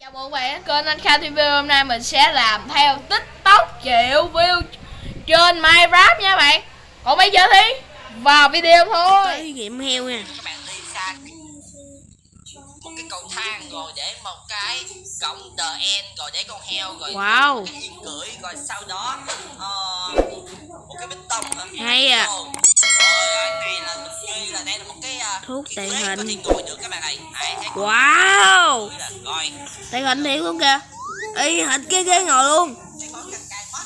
Chào mừng các bạn kênh Anh Kha TV hôm nay mình sẽ làm theo TikTok triệu view trên Minecraft nha bạn. Còn bây giờ thì vào video thôi. Tới nghiệm heo nha. Các bạn đi xa. Một cái cầu thang rồi để một cái cổng the end rồi để con heo rồi Wow. cái yên cưỡi rồi sau đó một cái bích tông hả? Hay à. Ồ. rồi cái này là mình ghi là đây là một cái Thuốc tàn có hình Wow! Cưỡi là rồi Tàn hình thiệt luôn kìa. Y hệt cái ghế ngồi luôn.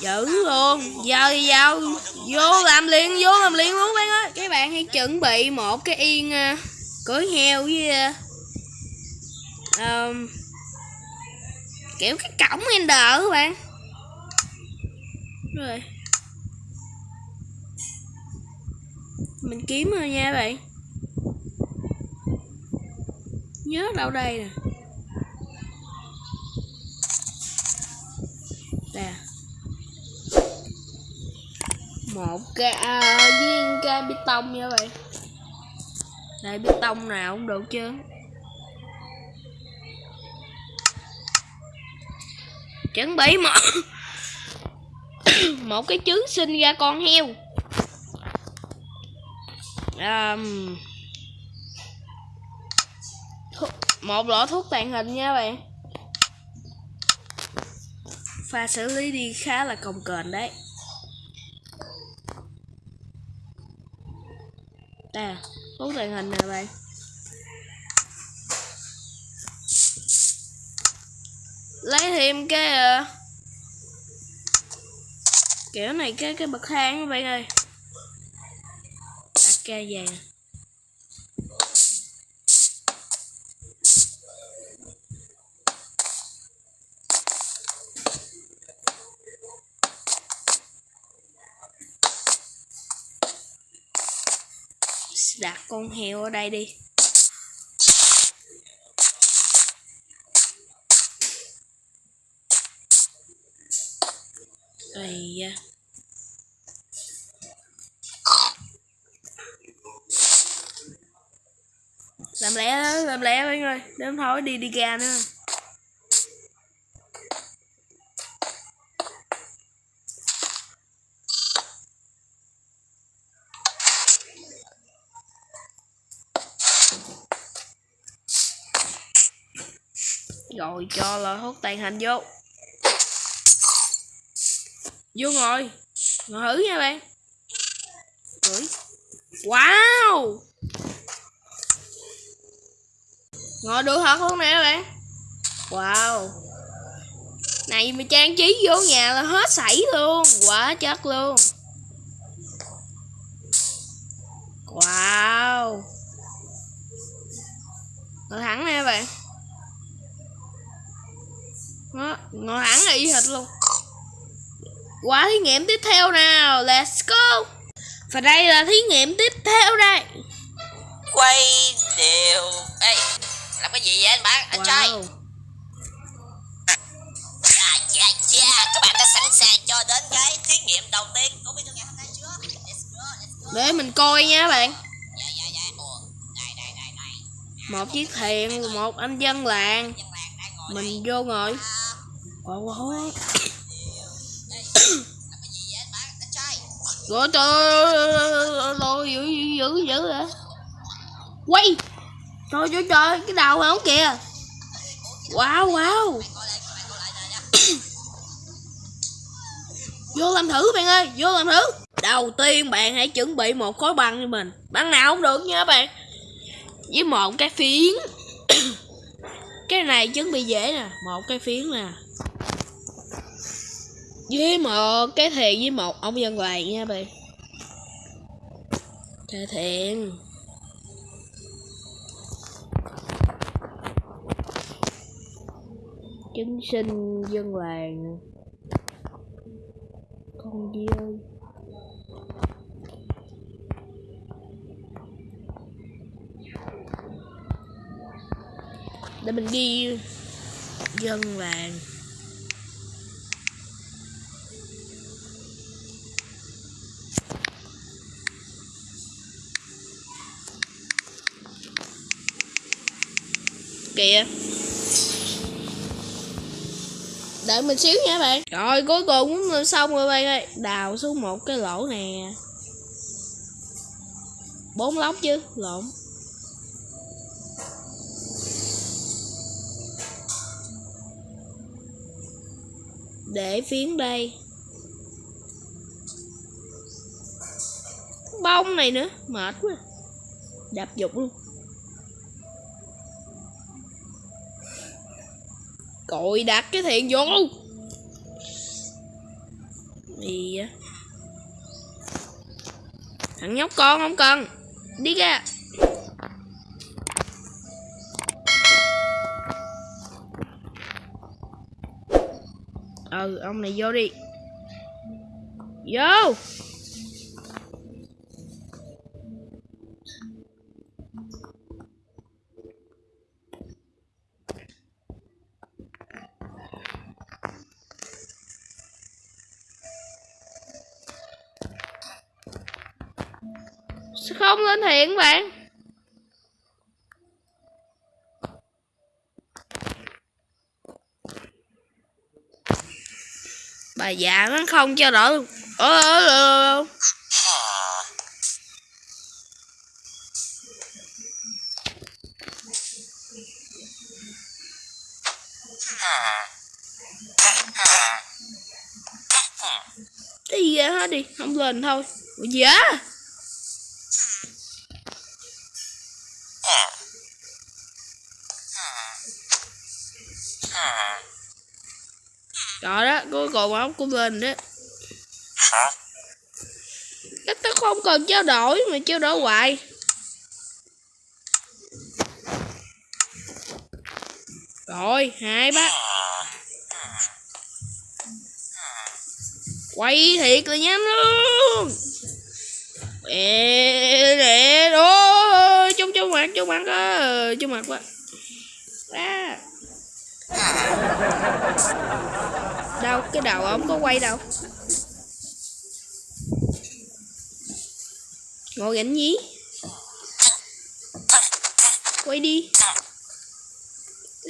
Dữ luôn. Giờ thì vào Vô làm liền Vô làm liền luôn bạn ơi. Các bạn hãy chuẩn bị một cái yên uh, Cưới heo với uh, um, Kiểu cái cổng Ender các bạn. Rồi Mình kiếm rồi nha bạn. Nhớ đâu đây nè. Nè. Một cái à, viên cái bê tông nha bạn. Đây bê tông nào cũng được chứ. Chuẩn bị một Một cái trứng sinh ra con heo um, một lọ thuốc tàn hình nha bạn. Pha xử lý đi khá là cồng kềnh đấy. À thuốc tàn hình nè bạn. Lấy thêm cái uh, kiểu này cái cái bậc thang các bạn ơi ca vàng đặt con heo ở đây đi Ây da. Làm lẹ làm lẹ mấy người, đếm thôi đi đi ra nữa. Rồi, cho là hút tàn hình vô. Vô ngồi. Ngồi thử nha bạn. Ngửi wow! Ờ, ngồi được thật luôn nè bạn? Wow. Này mà trang trí vô nhà là hết sảy luôn quá chất luôn. Wow. Ngồi thẳng nè bạn. Đó, ngồi thẳng là y hệt luôn. Quá thí nghiệm tiếp theo nào let's go. Và đây là thí nghiệm tiếp theo đây. Quay đều. Ê, làm cái gì vậy anh bạn? Anh trai. Wow. À, dạ dạ. Các bạn đã sẵn sàng cho đến cái thí nghiệm đầu tiên. Của video ngày hôm nay chưa? Let's go let's go. Để mình coi nha bạn. Dạ dạ dạ. Ủa đây đây đây đây một chiếc thuyền một anh dân làng. Mình vô ngồi. Wow, wow. vậy trai. Rồi trời ơi dữ dữ dữ dữ hả? Quay trời trời trời cái đầu không kìa? Wow wow. Vô làm thử bạn ơi, vô làm thử. Đầu tiên bạn hãy chuẩn bị một khối băng cho mình. Băng nào cũng được nha bạn. Với một cái phiến. Cái này chuẩn bị dễ nè, một cái phiến nè. Với một cái thuyền với một ông dân làng nha bạn. Thề thuyền chứng sinh dân làng. Con đi ơi. Để mình đi dân làng. Kìa đợi mình xíu nha bạn. Rồi, cuối cùng cũng xong rồi bạn ơi. Đào xuống một cái lỗ nè. Bốn lóc chứ, lộn. Để phiến đây. Bông này nữa, mệt quá. Đạp dục luôn. Cội đặt cái thiện vô. Gì à, thằng nhóc con không cần. Đi ra. Ừ ông này vô đi. Vô. Sao không lên thiện bạn. Bà già nó không cho đỡ luôn ơ ơ ơ đi ra hết đi. Không lên thôi. Ủa, gì á? Đó, cuối cùng ông cũng lên đó. Cái tao không cần trao đổi mà trao đổi hoài. Rồi, hai bác. Quay thiệt là nhanh luôn. Ê, nè, ôi, chung chung mặt, chung mặt á, chung mặt quá. À đâu cái đầu ổng có quay đâu. Ngồi gánh nhí. Quay đi.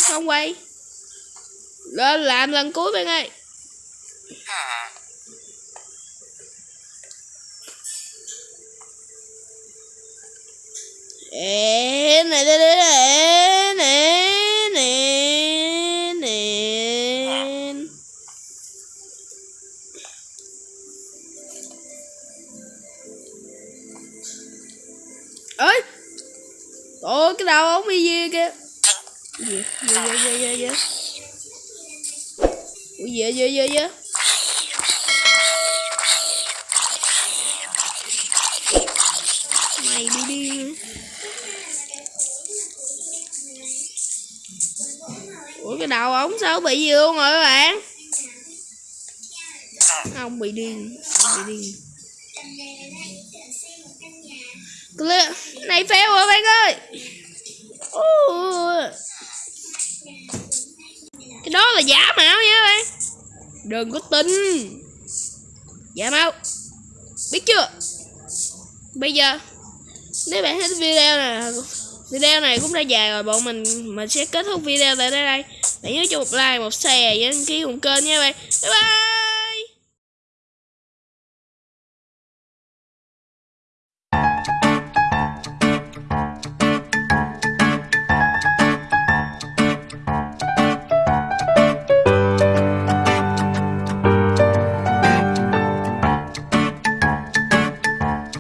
Không quay. Lên làm lần cuối bạn ơi Ê, gì gì gì gì gì ủa gì gì gì gì mày đi đi ủa cái đầu ống sao bị gì luôn rồi các bạn? Ông bị điên, ông bị điên. Clip này fail rồi, bạn ơi. Ôi cái đó là giả mạo nha bạn. Đừng có tin. Giả mạo. Biết chưa? Bây giờ, nếu bạn thích video này video này cũng đã dài rồi, bọn mình mình sẽ kết thúc video tại đây. Đây bạn nhớ cho một like, một share và đăng ký cùng kênh nha bạn. Bye bye!